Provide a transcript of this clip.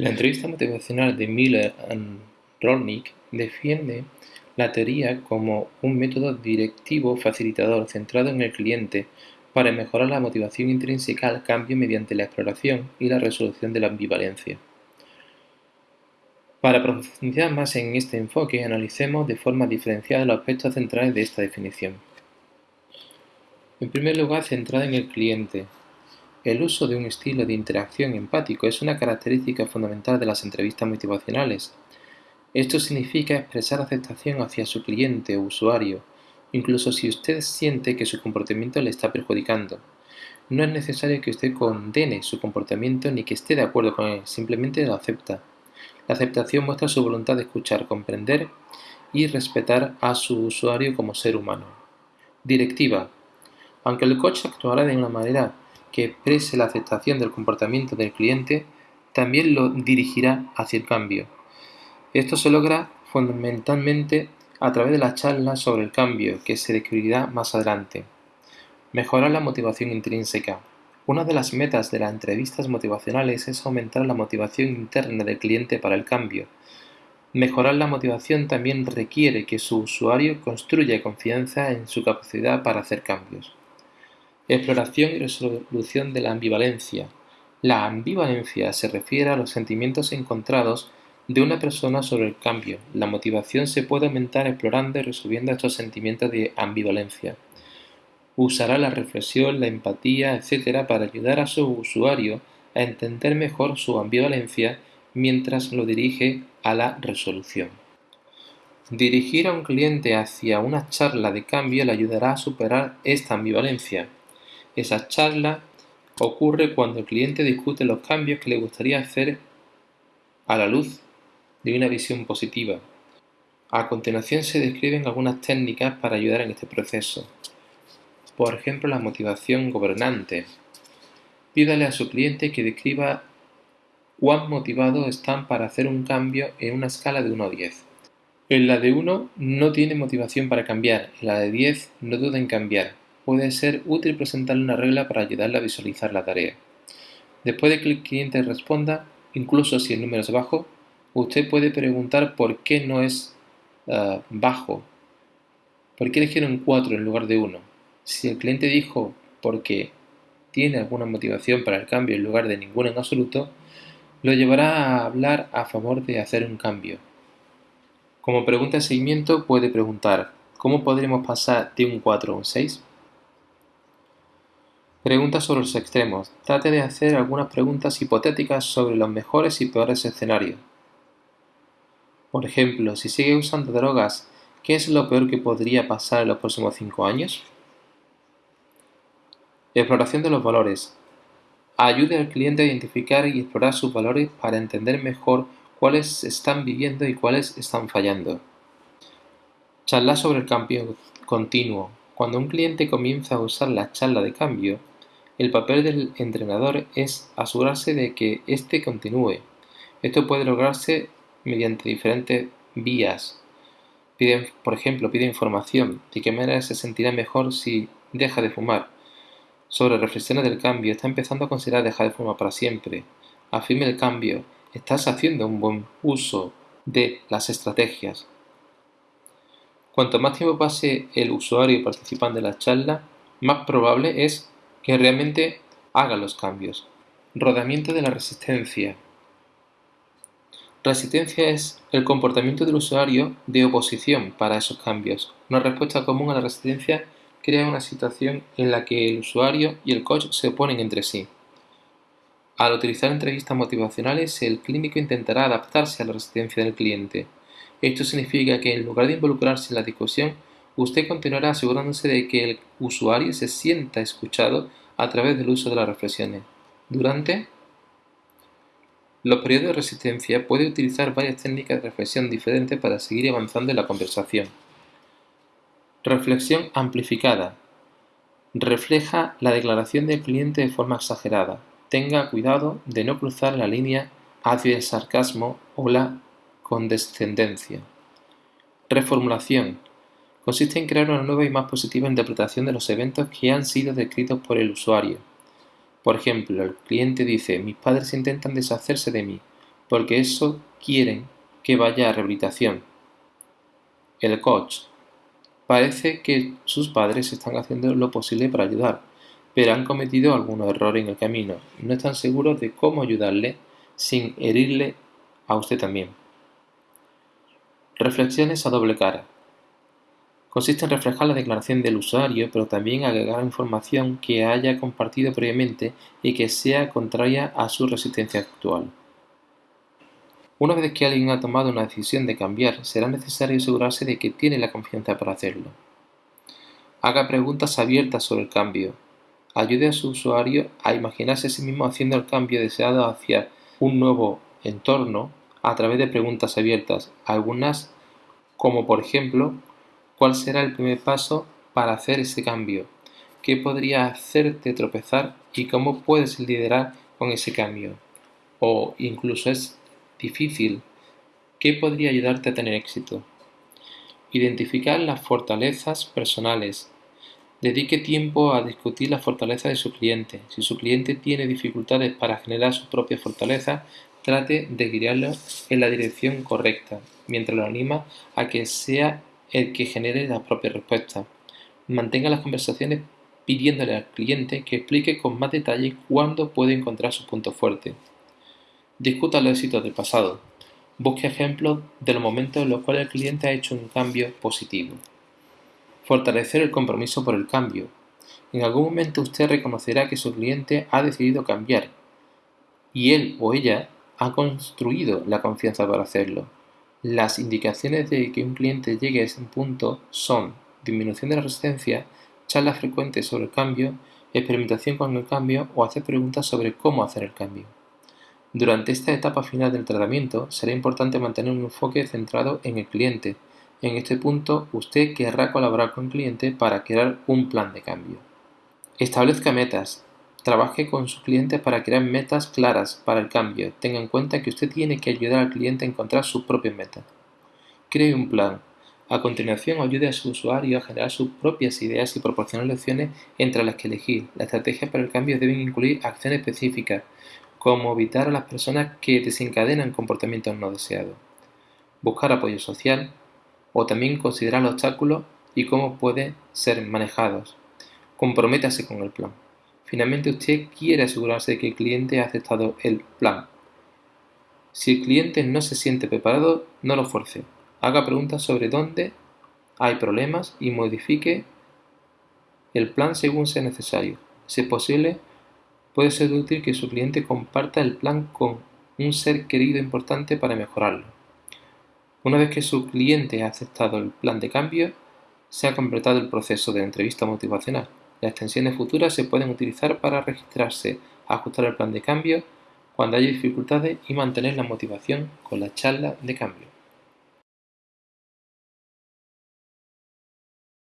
La entrevista motivacional de Miller y Rolnick defiende la teoría como un método directivo facilitador centrado en el cliente para mejorar la motivación intrínseca al cambio mediante la exploración y la resolución de la ambivalencia. Para profundizar más en este enfoque, analicemos de forma diferenciada los aspectos centrales de esta definición. En primer lugar, centrada en el cliente, el uso de un estilo de interacción empático es una característica fundamental de las entrevistas motivacionales. Esto significa expresar aceptación hacia su cliente o usuario, incluso si usted siente que su comportamiento le está perjudicando. No es necesario que usted condene su comportamiento ni que esté de acuerdo con él, simplemente lo acepta. La aceptación muestra su voluntad de escuchar, comprender y respetar a su usuario como ser humano. Directiva. Aunque el coach actuará de una manera que exprese la aceptación del comportamiento del cliente también lo dirigirá hacia el cambio. Esto se logra fundamentalmente a través de la charla sobre el cambio que se describirá más adelante. Mejorar la motivación intrínseca. Una de las metas de las entrevistas motivacionales es aumentar la motivación interna del cliente para el cambio. Mejorar la motivación también requiere que su usuario construya confianza en su capacidad para hacer cambios. Exploración y resolución de la ambivalencia. La ambivalencia se refiere a los sentimientos encontrados de una persona sobre el cambio. La motivación se puede aumentar explorando y resolviendo estos sentimientos de ambivalencia. Usará la reflexión, la empatía, etc. para ayudar a su usuario a entender mejor su ambivalencia mientras lo dirige a la resolución. Dirigir a un cliente hacia una charla de cambio le ayudará a superar esta ambivalencia. Esa charla ocurre cuando el cliente discute los cambios que le gustaría hacer a la luz de una visión positiva. A continuación se describen algunas técnicas para ayudar en este proceso. Por ejemplo, la motivación gobernante. Pídale a su cliente que describa cuán motivados están para hacer un cambio en una escala de 1 a 10. En la de 1 no tiene motivación para cambiar, en la de 10 no duda en cambiar puede ser útil presentarle una regla para ayudarle a visualizar la tarea. Después de que el cliente responda, incluso si el número es bajo, usted puede preguntar por qué no es ah, bajo. ¿Por qué eligieron 4 en lugar de 1? Si el cliente dijo porque tiene alguna motivación para el cambio en lugar de ninguna en absoluto, lo llevará a hablar a favor de hacer un cambio. Como pregunta de seguimiento puede preguntar, ¿cómo podremos pasar de un 4 a un 6? Preguntas sobre los extremos. Trate de hacer algunas preguntas hipotéticas sobre los mejores y peores escenarios. Por ejemplo, si sigue usando drogas, ¿qué es lo peor que podría pasar en los próximos cinco años? Exploración de los valores. Ayude al cliente a identificar y explorar sus valores para entender mejor cuáles están viviendo y cuáles están fallando. Charla sobre el cambio continuo. Cuando un cliente comienza a usar la charla de cambio, el papel del entrenador es asegurarse de que éste continúe. Esto puede lograrse mediante diferentes vías. por ejemplo, pide información. ¿De qué manera se sentirá mejor si deja de fumar? Sobre reflexiones del cambio. Está empezando a considerar dejar de fumar para siempre. Afirme el cambio. Estás haciendo un buen uso de las estrategias. Cuanto más tiempo pase el usuario participando en la charla, más probable es que realmente haga los cambios. Rodamiento de la resistencia. Resistencia es el comportamiento del usuario de oposición para esos cambios. Una respuesta común a la resistencia crea una situación en la que el usuario y el coach se oponen entre sí. Al utilizar entrevistas motivacionales, el clínico intentará adaptarse a la resistencia del cliente. Esto significa que en lugar de involucrarse en la discusión, usted continuará asegurándose de que el usuario se sienta escuchado a través del uso de las reflexiones. Durante los periodos de resistencia puede utilizar varias técnicas de reflexión diferentes para seguir avanzando en la conversación. Reflexión amplificada. Refleja la declaración del cliente de forma exagerada. Tenga cuidado de no cruzar la línea hacia el sarcasmo o la condescendencia. Reformulación consiste en crear una nueva y más positiva interpretación de los eventos que han sido descritos por el usuario. Por ejemplo, el cliente dice, mis padres intentan deshacerse de mí. porque eso quieren que vaya a rehabilitación. El coach. Parece que sus padres están haciendo lo posible para ayudar, pero han cometido algunos errores en el camino. No están seguros de cómo ayudarle sin herirle a usted también. Reflexiones a doble cara. Consiste en reflejar la declaración del usuario, pero también agregar información que haya compartido previamente y que sea contraria a su resistencia actual. Una vez que alguien ha tomado una decisión de cambiar, será necesario asegurarse de que tiene la confianza para hacerlo. Haga preguntas abiertas sobre el cambio. Ayude a su usuario a imaginarse a sí mismo haciendo el cambio deseado hacia un nuevo entorno a través de preguntas abiertas, algunas como por ejemplo, ¿cuál será el primer paso para hacer ese cambio? ¿Qué podría hacerte tropezar y cómo puedes liderar con ese cambio? O incluso es difícil, ¿qué podría ayudarte a tener éxito? Identificar las fortalezas personales. Dedique tiempo a discutir las fortalezas de su cliente. Si su cliente tiene dificultades para generar sus propias fortalezas, trate de guiarlo en la dirección correcta, mientras lo anima a que sea el que genere las propias respuestas. Mantenga las conversaciones pidiéndole al cliente que explique con más detalle cuándo puede encontrar sus puntos fuertes. Discuta los éxitos del pasado. Busque ejemplos de los momentos en los cuales el cliente ha hecho un cambio positivo. Fortalecer el compromiso por el cambio. En algún momento usted reconocerá que su cliente ha decidido cambiar y él o ella ha construido la confianza para hacerlo. Las indicaciones de que un cliente llegue a ese punto son disminución de la resistencia, charlas frecuentes sobre el cambio, experimentación con el cambio o hacer preguntas sobre cómo hacer el cambio. Durante esta etapa final del tratamiento será importante mantener un enfoque centrado en el cliente. En este punto usted querrá colaborar con el cliente para crear un plan de cambio. Establezca metas. Trabaje con sus clientes para crear metas claras para el cambio. Tenga en cuenta que usted tiene que ayudar al cliente a encontrar sus propias metas. Cree un plan. A continuación, ayude a su usuario a generar sus propias ideas y proporcionar lecciones entre las que elegir. La estrategia para el cambio debe incluir acciones específicas, como evitar a las personas que desencadenan comportamientos no deseados, buscar apoyo social o también considerar los obstáculos y cómo pueden ser manejados. Comprométase con el plan. Finalmente usted quiere asegurarse de que el cliente ha aceptado el plan. Si el cliente no se siente preparado, no lo fuerce. Haga preguntas sobre dónde hay problemas y modifique el plan según sea necesario. Si es posible, Puede ser útil que su cliente comparta el plan con un ser querido importante para mejorarlo. Una vez que su cliente ha aceptado el plan de cambio, se ha completado el proceso de entrevista motivacional. Las extensiones futuras se pueden utilizar para registrarse, ajustar el plan de cambio cuando haya dificultades y mantener la motivación con la charla de cambio.